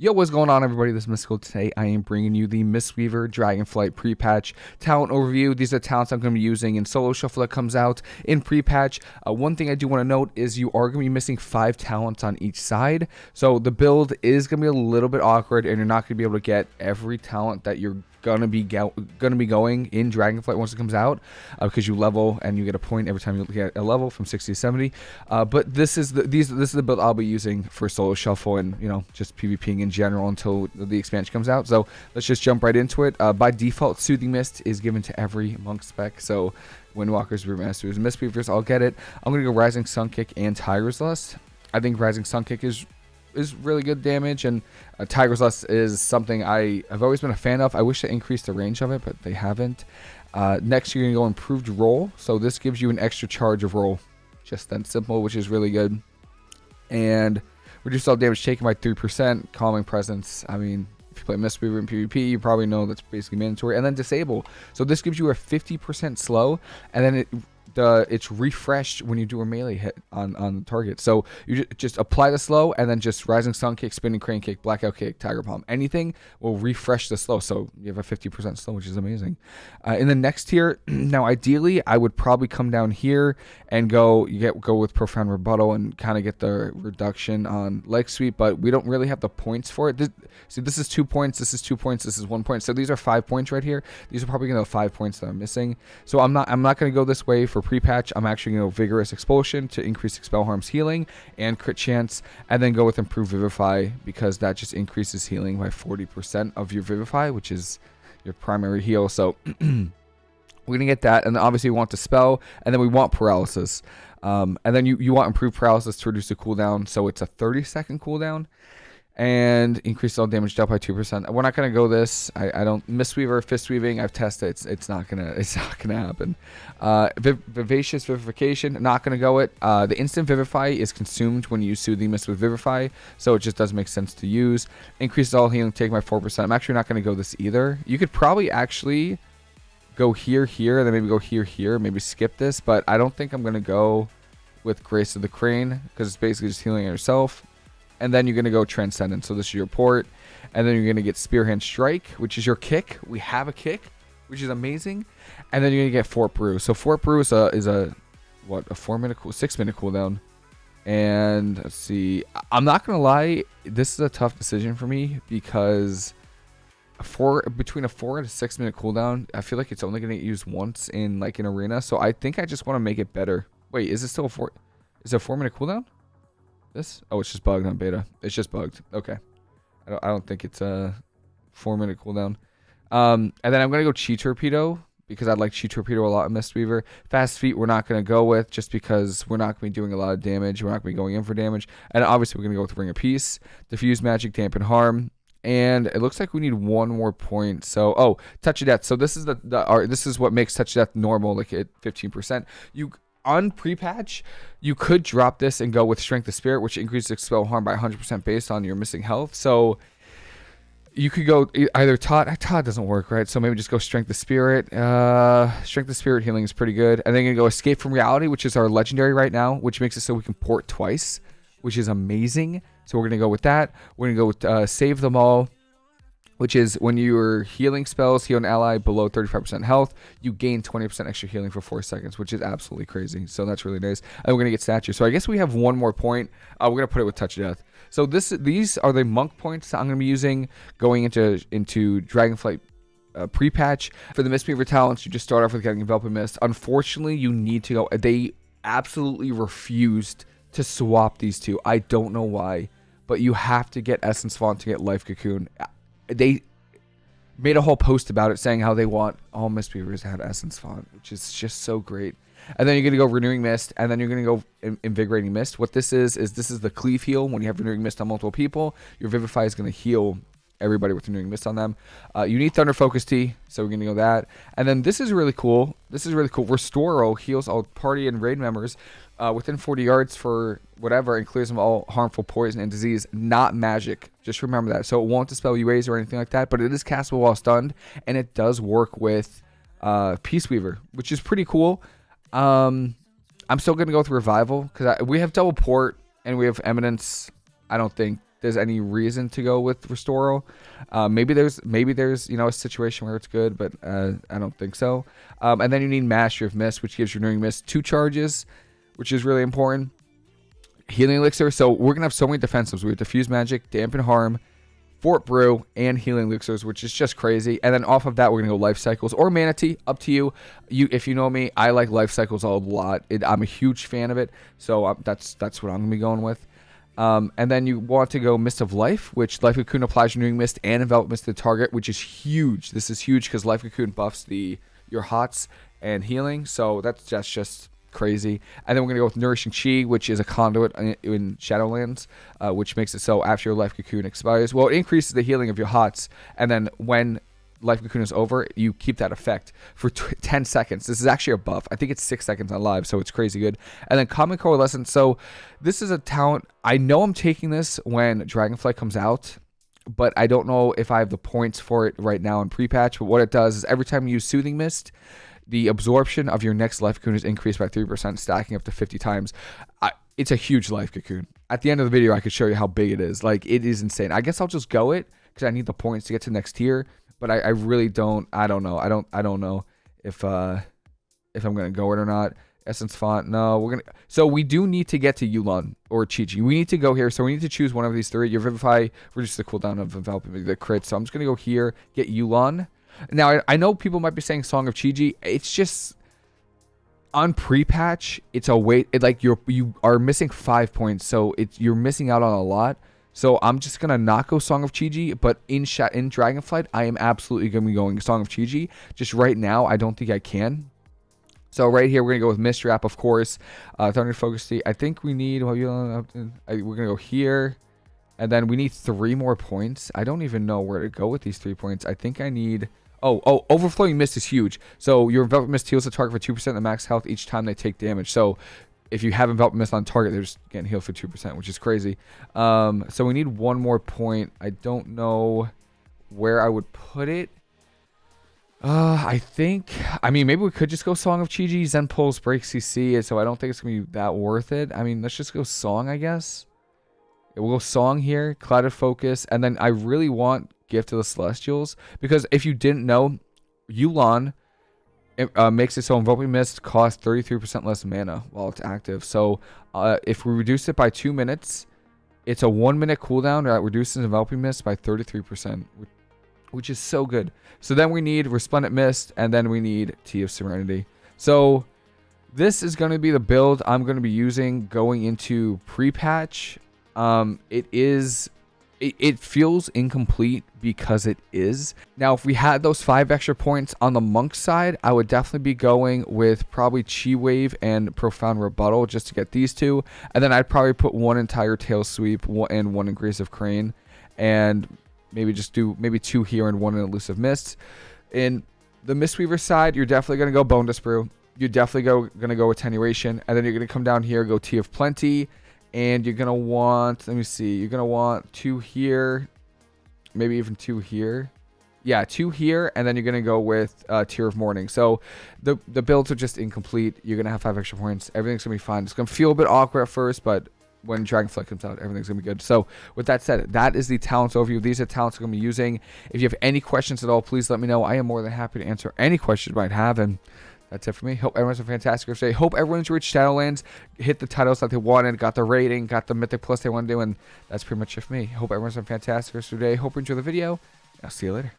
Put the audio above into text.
Yo, what's going on, everybody? This is Mystical. Today, I am bringing you the Mistweaver Dragonflight pre-patch talent overview. These are talents I'm going to be using in Solo Shuffle that comes out in pre-patch. Uh, one thing I do want to note is you are going to be missing five talents on each side. So the build is going to be a little bit awkward, and you're not going to be able to get every talent that you're gonna be gonna be going in Dragonflight once it comes out uh, because you level and you get a point every time you get a level from 60 to 70. Uh, but this is the these this is the build I'll be using for solo shuffle and you know just PvPing in general until the expansion comes out. So let's just jump right into it. Uh, by default, Soothing Mist is given to every monk spec. So Windwalkers, Brewmasters, Mistweavers, I'll get it. I'm gonna go Rising Sun Kick and Tiger's Lust. I think Rising Sun Kick is is really good damage, and uh, Tiger's Lust is something I have always been a fan of. I wish they increased the range of it, but they haven't. Uh, next, you're going to go improved roll. So this gives you an extra charge of roll. Just that simple, which is really good. And reduce all damage taken by 3%. Calming Presence. I mean, if you play Mistweaver in PvP, you probably know that's basically mandatory. And then Disable. So this gives you a 50% slow, and then it the it's refreshed when you do a melee hit on on the target. So you just apply the slow and then just rising sun kick, spinning crane kick, blackout kick, tiger palm. Anything will refresh the slow. So you have a 50% slow, which is amazing. Uh, in the next tier, now ideally I would probably come down here and go you get go with profound rebuttal and kind of get the reduction on leg sweep, but we don't really have the points for it. This, see, this is two points, this is two points, this is one point. So these are five points right here. These are probably gonna five points that I'm missing. So I'm not I'm not gonna go this way for pre-patch, I'm actually going to go Vigorous Expulsion to increase Expel Harm's healing and crit chance, and then go with Improved Vivify because that just increases healing by 40% of your Vivify, which is your primary heal. So we're going to get that, and obviously we want the spell, and then we want Paralysis. Um, and then you, you want Improved Paralysis to reduce the cooldown, so it's a 30 second cooldown and increase all damage dealt by two percent. We're not gonna go this. I, I don't Mistweaver, fist weaving. I've tested. It's it's not gonna it's not gonna happen. Uh, viv vivacious vivification. Not gonna go it. Uh, the instant vivify is consumed when you soothing mist with vivify, so it just doesn't make sense to use. Increases all healing take four percent. I'm actually not gonna go this either. You could probably actually go here here, and then maybe go here here. Maybe skip this, but I don't think I'm gonna go with Grace of the Crane because it's basically just healing yourself and then you're going to go Transcendent. So this is your port. And then you're going to get Spearhand Strike, which is your kick. We have a kick, which is amazing. And then you're going to get Fort Brew. So Fort Brew is a, is a what, a four minute, cool, six minute cooldown. And let's see. I'm not to lie. This is a tough decision for me because four between a four and a six minute cooldown, I feel like it's only to get used once in like an arena. So I think I just want to make it better. Wait, is it still a four? Is it a four minute cooldown? This? Oh, it's just bugged on beta. It's just bugged. Okay. I don't, I don't think it's a four minute cooldown. Um, and then I'm going to go Chi Torpedo because I like Chi Torpedo a lot in Mistweaver. Fast Feet we're not going to go with just because we're not going to be doing a lot of damage. We're not going to be going in for damage. And obviously we're going to go with Ring of Peace. Diffuse Magic, Dampen Harm. And it looks like we need one more point. So, oh, Touch of Death. So this is the, the our, this is what makes Touch of Death normal, like at 15%. You on pre-patch, you could drop this and go with Strength of Spirit, which increases expel harm by 100% based on your missing health. So you could go either Todd. Todd doesn't work, right? So maybe just go Strength of Spirit. Uh, Strength of Spirit healing is pretty good. And then you go Escape from Reality, which is our legendary right now, which makes it so we can port twice, which is amazing. So we're going to go with that. We're going to go with uh, Save Them All which is when you're healing spells, heal an ally below 35% health, you gain 20% extra healing for four seconds, which is absolutely crazy. So that's really nice. And we're gonna get stature. So I guess we have one more point. Uh, we're gonna put it with touch of death. So this these are the monk points that I'm gonna be using going into into Dragonflight uh, pre-patch for the Mistweaver talents. You just start off with getting Enveloping Mist. Unfortunately, you need to go. They absolutely refused to swap these two. I don't know why, but you have to get Essence Font to get Life Cocoon they made a whole post about it saying how they want all Mistweavers to have Essence Font, which is just so great. And then you're going to go Renewing Mist, and then you're going to go Invigorating Mist. What this is, is this is the Cleave Heal. When you have Renewing Mist on multiple people, your Vivify is going to heal everybody with Renewing Mist on them. Uh, you need Thunder Focus Tea, so we're going to go that. And then this is really cool. This is really cool. Restoral heals all party and raid members uh, within 40 yards for whatever and clears them all harmful poison and disease, not magic. Just remember that. So it won't dispel UAs or anything like that, but it is castable while stunned, and it does work with uh, Peace Weaver, which is pretty cool. Um, I'm still going to go with Revival because we have double port and we have Eminence. I don't think there's any reason to go with Restoral. Uh, maybe there's maybe there's you know a situation where it's good, but uh, I don't think so. Um, and then you need Mastery of Mist, which gives your Renewing Mist two charges, which is really important. Healing Elixir. So we're gonna have so many defensives. We have Diffuse Magic, Dampen Harm, Fort Brew, and Healing Elixirs, which is just crazy. And then off of that, we're gonna go Life Cycles or Mana Tea. Up to you. You, if you know me, I like Life Cycles a lot. It, I'm a huge fan of it, so uh, that's that's what I'm gonna be going with. Um, and then you want to go Mist of Life, which Life Cocoon applies renewing mist and envelop mist to the target, which is huge. This is huge because Life Cocoon buffs the your hots and healing, so that's just just crazy. And then we're gonna go with Nourishing Chi, which is a conduit in, in Shadowlands, uh, which makes it so after your Life Cocoon expires, well, it increases the healing of your hots, and then when Life Cocoon is over, you keep that effect for 10 seconds. This is actually a buff. I think it's 6 seconds on live, so it's crazy good. And then Calming Coalescence. So this is a talent. I know I'm taking this when Dragonflight comes out, but I don't know if I have the points for it right now in pre-patch. But what it does is every time you use Soothing Mist, the absorption of your next Life Cocoon is increased by 3%, stacking up to 50 times. I, it's a huge Life Cocoon. At the end of the video, I could show you how big it is. Like, it is insane. I guess I'll just go it because I need the points to get to next tier but I, I really don't. I don't know. I don't. I don't know if uh if I'm gonna go it or not. Essence font. No, we're gonna. So we do need to get to Yu'lon or Chi-Ji. We need to go here. So we need to choose one of these three. Your Vivify reduces the cooldown of enveloping the crit. So I'm just gonna go here, get Yu'lon. Now I, I know people might be saying Song of Chi-Ji. It's just on pre-patch. It's a wait. It, like you're you are missing five points. So it's you're missing out on a lot. So I'm just gonna not go Song of Chi-Ji, but in Sha- in Dragonflight, I am absolutely gonna be going Song of Chi-Ji. Just right now, I don't think I can. So right here, we're gonna go with Mist Wrap, of course. Uh, Thunder Focus I think we need. Well, we're gonna go here, and then we need three more points. I don't even know where to go with these three points. I think I need. Oh, oh, overflowing mist is huge. So your enveloping mist heals the target for 2% of the max health each time they take damage. So if you have envelop mist on target, they're just getting healed for 2%, which is crazy. Um, so we need one more point. I don't know where I would put it. Uh, I think, I mean, maybe we could just go Song of Chi-Ji. Zen Pulse break CC, so I don't think it's going to be that worth it. I mean, let's just go Song, I guess. We'll Song here, Clouded Focus, and then I really want Gift of the Celestials, because if you didn't know, Yu'lon it uh, makes it so Invoking Mist costs 33% less mana while it's active. So uh, if we reduce it by 2 minutes, it's a 1 minute cooldown that reduces Enveloping Mist by 33%, which is so good. So then we need Resplendent Mist, and then we need Tea of Serenity. So this is going to be the build I'm going to be using going into pre-patch. Um, it is it, it feels incomplete because it is. Now, if we had those five extra points on the monk side, I would definitely be going with probably Chi Wave and Profound Rebuttal just to get these two. And then I'd probably put one entire Tail Sweep and one Aggressive Crane. And maybe just do maybe two here and one in Elusive Mist. In the Mistweaver side, you're definitely going to go Bonedust Brew. You're definitely go, going to go Attenuation. And then you're going to come down here, go Tea of Plenty and you're gonna want let me see you're gonna want two here maybe even two here yeah two here and then you're gonna go with uh Tear of Morning so the the builds are just incomplete you're gonna have five extra points everything's gonna be fine it's gonna feel a bit awkward at first but when Dragonflight comes out, everything's gonna be good. So, with that said, that is the talents overview. These are talents I'm gonna be using. If you have any questions at all, please let me know. I am more than happy to answer any questions you might have. And that's it for me. Hope everyone's a fantastic day. Hope everyone's reached Shadowlands, hit the titles that they wanted, got the rating, got the Mythic Plus they want to do, and that's pretty much it for me. Hope everyone's a fantastic day. Hope you enjoy the video. I'll see you later.